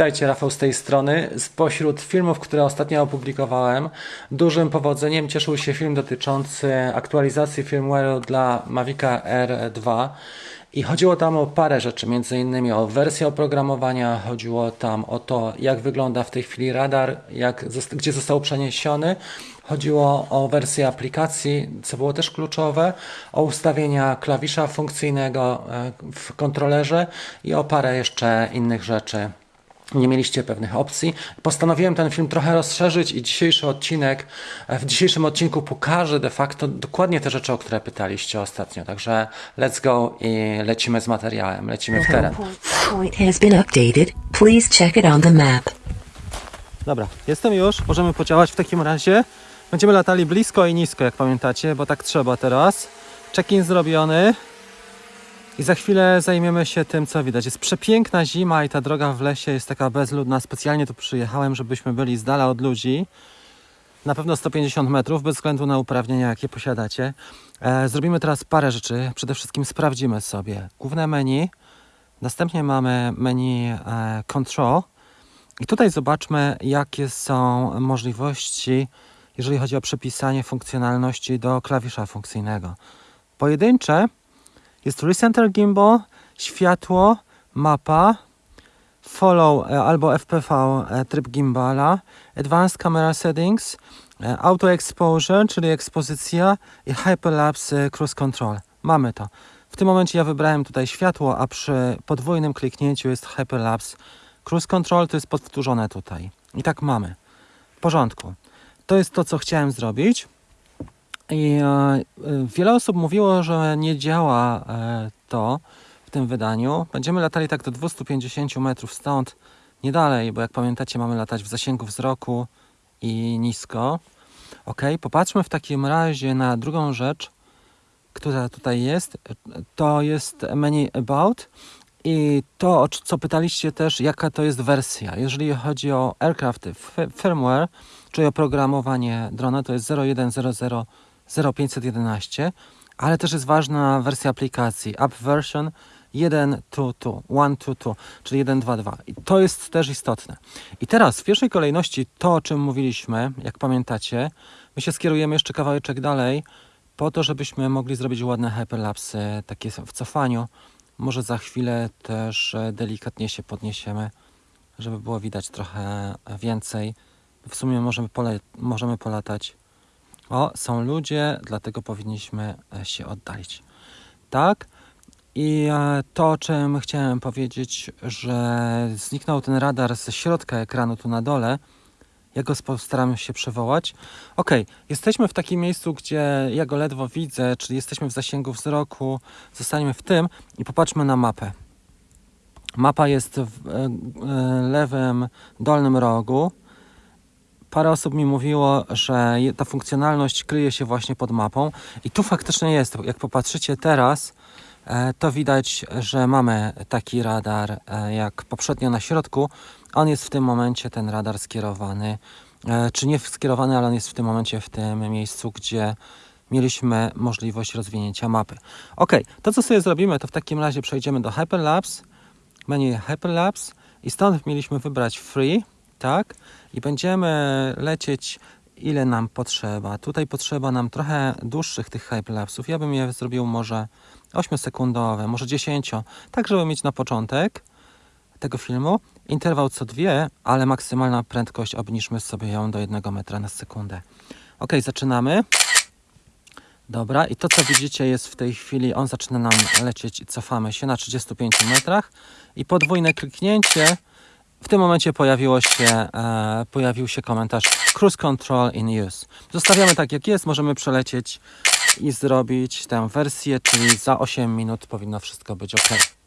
Witajcie, Rafał z tej strony. Spośród filmów, które ostatnio opublikowałem, dużym powodzeniem cieszył się film dotyczący aktualizacji firmware'u dla Mavica R2. I chodziło tam o parę rzeczy, między innymi o wersję oprogramowania, chodziło tam o to, jak wygląda w tej chwili radar, jak, gdzie został przeniesiony, chodziło o wersję aplikacji, co było też kluczowe, o ustawienia klawisza funkcyjnego e, w kontrolerze i o parę jeszcze innych rzeczy nie mieliście pewnych opcji. Postanowiłem ten film trochę rozszerzyć i dzisiejszy odcinek, e, w dzisiejszym odcinku pokażę de facto dokładnie te rzeczy, o które pytaliście ostatnio. Także let's go i lecimy z materiałem, lecimy w teren. Dobra, jestem już, możemy podziałać w takim razie. Będziemy latali blisko i nisko, jak pamiętacie, bo tak trzeba teraz. Check-in zrobiony. I za chwilę zajmiemy się tym, co widać. Jest przepiękna zima i ta droga w lesie jest taka bezludna. Specjalnie tu przyjechałem, żebyśmy byli z dala od ludzi. Na pewno 150 metrów, bez względu na uprawnienia, jakie posiadacie. E, zrobimy teraz parę rzeczy. Przede wszystkim sprawdzimy sobie główne menu. Następnie mamy menu e, Control. I tutaj zobaczmy, jakie są możliwości, jeżeli chodzi o przypisanie funkcjonalności do klawisza funkcyjnego. Pojedyncze jest Recenter Gimbal, światło, mapa, follow e, albo FPV e, tryb gimbala, Advanced Camera Settings, e, Auto Exposure, czyli ekspozycja i Hyperlapse Cruise Control. Mamy to. W tym momencie ja wybrałem tutaj światło, a przy podwójnym kliknięciu jest Hyperlapse Cruise Control, to jest powtórzone tutaj. I tak mamy. W porządku. To jest to, co chciałem zrobić. I e, wiele osób mówiło, że nie działa e, to w tym wydaniu. Będziemy latali tak do 250 metrów stąd, nie dalej, bo jak pamiętacie, mamy latać w zasięgu wzroku i nisko. Ok, popatrzmy w takim razie na drugą rzecz, która tutaj jest. To jest menu About. I to, o co pytaliście też, jaka to jest wersja. Jeżeli chodzi o aircraft firmware, czyli oprogramowanie drona, to jest 0100 0511, ale też jest ważna wersja aplikacji, app version 1.2.2, 1.2.2, czyli 1.2.2. I to jest też istotne. I teraz w pierwszej kolejności to, o czym mówiliśmy, jak pamiętacie, my się skierujemy jeszcze kawałeczek dalej, po to, żebyśmy mogli zrobić ładne hyperlapsy, takie w cofaniu. Może za chwilę też e, delikatnie się podniesiemy, żeby było widać trochę więcej. W sumie możemy, pole możemy polatać o, są ludzie, dlatego powinniśmy e, się oddalić. Tak? I e, to, o czym chciałem powiedzieć, że zniknął ten radar ze środka ekranu tu na dole. Ja go postaram się przywołać. Ok, jesteśmy w takim miejscu, gdzie ja go ledwo widzę, czyli jesteśmy w zasięgu wzroku. Zostaniemy w tym i popatrzmy na mapę. Mapa jest w e, lewym dolnym rogu parę osób mi mówiło, że ta funkcjonalność kryje się właśnie pod mapą i tu faktycznie jest. Jak popatrzycie teraz, e, to widać, że mamy taki radar e, jak poprzednio na środku. On jest w tym momencie, ten radar skierowany, e, czy nie skierowany, ale on jest w tym momencie w tym miejscu, gdzie mieliśmy możliwość rozwinięcia mapy. Ok, to co sobie zrobimy, to w takim razie przejdziemy do Hyperlapse, menu Hyperlapse i stąd mieliśmy wybrać Free, tak? I będziemy lecieć ile nam potrzeba. Tutaj potrzeba nam trochę dłuższych tych hyperlapsów. Ja bym je zrobił może 8-sekundowe, może 10, tak żeby mieć na początek tego filmu interwał co dwie, ale maksymalna prędkość obniżmy sobie ją do 1 metra na sekundę. Ok, zaczynamy. Dobra, i to co widzicie jest w tej chwili, on zaczyna nam lecieć i cofamy się na 35 metrach i podwójne kliknięcie w tym momencie pojawiło się, e, pojawił się komentarz Cruise Control in use. Zostawiamy tak jak jest, możemy przelecieć i zrobić tę wersję, czyli za 8 minut powinno wszystko być ok.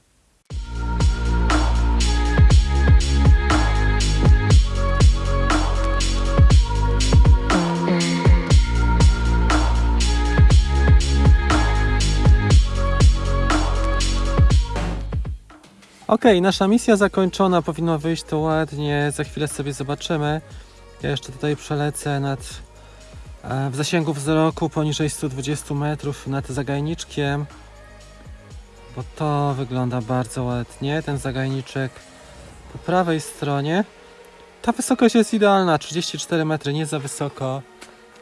Ok, nasza misja zakończona, powinno wyjść to ładnie, za chwilę sobie zobaczymy. Ja jeszcze tutaj przelecę nad, e, w zasięgu wzroku poniżej 120 metrów nad zagajniczkiem, bo to wygląda bardzo ładnie. Ten zagajniczek Po prawej stronie ta wysokość jest idealna, 34 metry, nie za wysoko,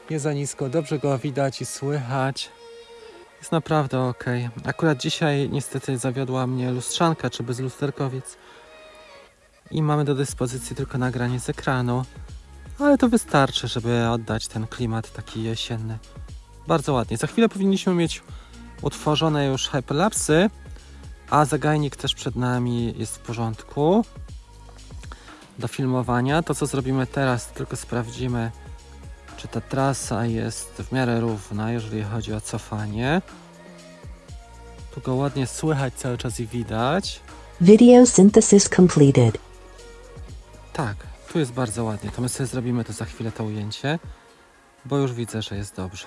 nie za nisko, dobrze go widać i słychać. Jest naprawdę ok. Akurat dzisiaj niestety zawiodła mnie lustrzanka, czy bez lusterkowiec. I mamy do dyspozycji tylko nagranie z ekranu. Ale to wystarczy, żeby oddać ten klimat taki jesienny. Bardzo ładnie. Za chwilę powinniśmy mieć utworzone już hyperlapsy, a zagajnik też przed nami jest w porządku do filmowania. To co zrobimy teraz, tylko sprawdzimy, czy ta trasa jest w miarę równa, jeżeli chodzi o cofanie. Tu go ładnie słychać cały czas i widać. Video synthesis completed. Tak, tu jest bardzo ładnie. To my sobie zrobimy to za chwilę to ujęcie, bo już widzę, że jest dobrze.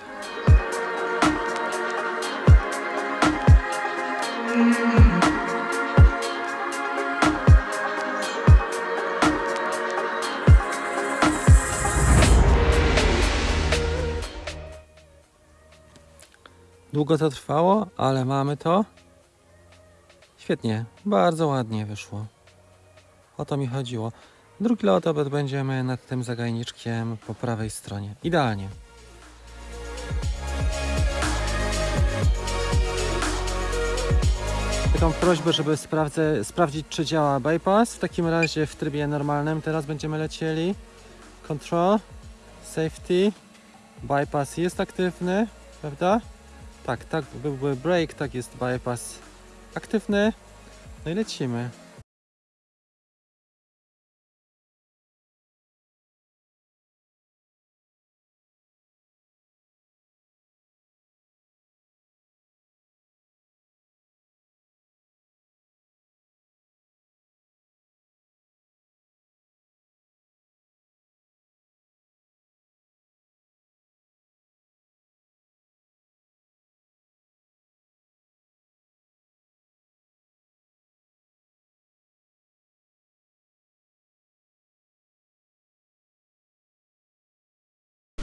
Długo to trwało, ale mamy to. Świetnie, bardzo ładnie wyszło. O to mi chodziło. Drugi lot będziemy nad tym zagajniczkiem po prawej stronie. Idealnie. Taką prośbę, żeby sprawdzę, sprawdzić, czy działa bypass. W takim razie w trybie normalnym teraz będziemy lecieli. Control, safety, bypass jest aktywny, prawda? Tak, tak byłby break, tak jest bypass aktywny. No i lecimy.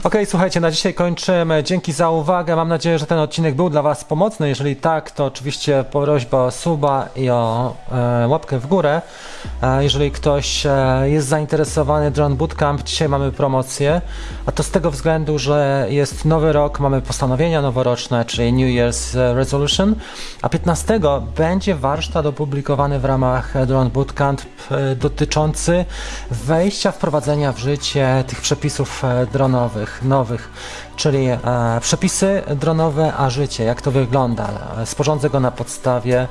Okej, słuchajcie, na dzisiaj kończymy. Dzięki za uwagę. Mam nadzieję, że ten odcinek był dla Was pomocny. Jeżeli tak, to oczywiście prośba o suba i o e, łapkę w górę. E, jeżeli ktoś e, jest zainteresowany Drone Bootcamp, dzisiaj mamy promocję. A to z tego względu, że jest nowy rok, mamy postanowienia noworoczne, czyli New Year's e, Resolution. A 15 będzie warsztat opublikowany w ramach Drone Bootcamp e, dotyczący wejścia, wprowadzenia w życie tych przepisów e, dronowych, nowych, czyli e, przepisy dronowe, a życie, jak to wygląda. Sporządzę go na podstawie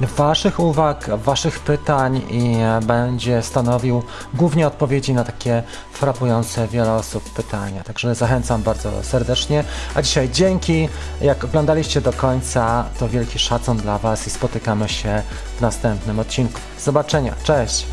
Waszych uwag, Waszych pytań i e, będzie stanowił głównie odpowiedzi na takie frapujące wiele osób pytania. Także zachęcam bardzo serdecznie. A dzisiaj dzięki. Jak oglądaliście do końca, to wielki szacun dla Was i spotykamy się w następnym odcinku. Zobaczenia. Cześć!